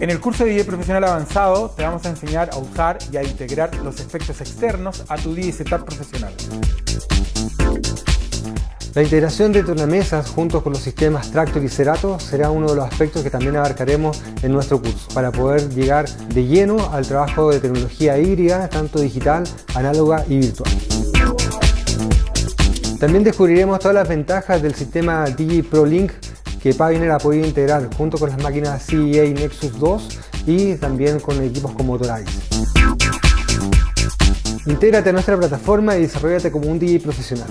En el curso de DJ Profesional Avanzado te vamos a enseñar a usar y a integrar los efectos externos a tu DJ Setup profesional. La integración de tornamesas junto con los sistemas Tractor y Cerato será uno de los aspectos que también abarcaremos en nuestro curso para poder llegar de lleno al trabajo de tecnología híbrida, tanto digital, análoga y virtual. También descubriremos todas las ventajas del sistema DJ Pro Link que Paviner ha podido integrar junto con las máquinas CEA Nexus 2 y también con equipos como Tolaris. Intégrate a nuestra plataforma y desarrollate como un DJ profesional.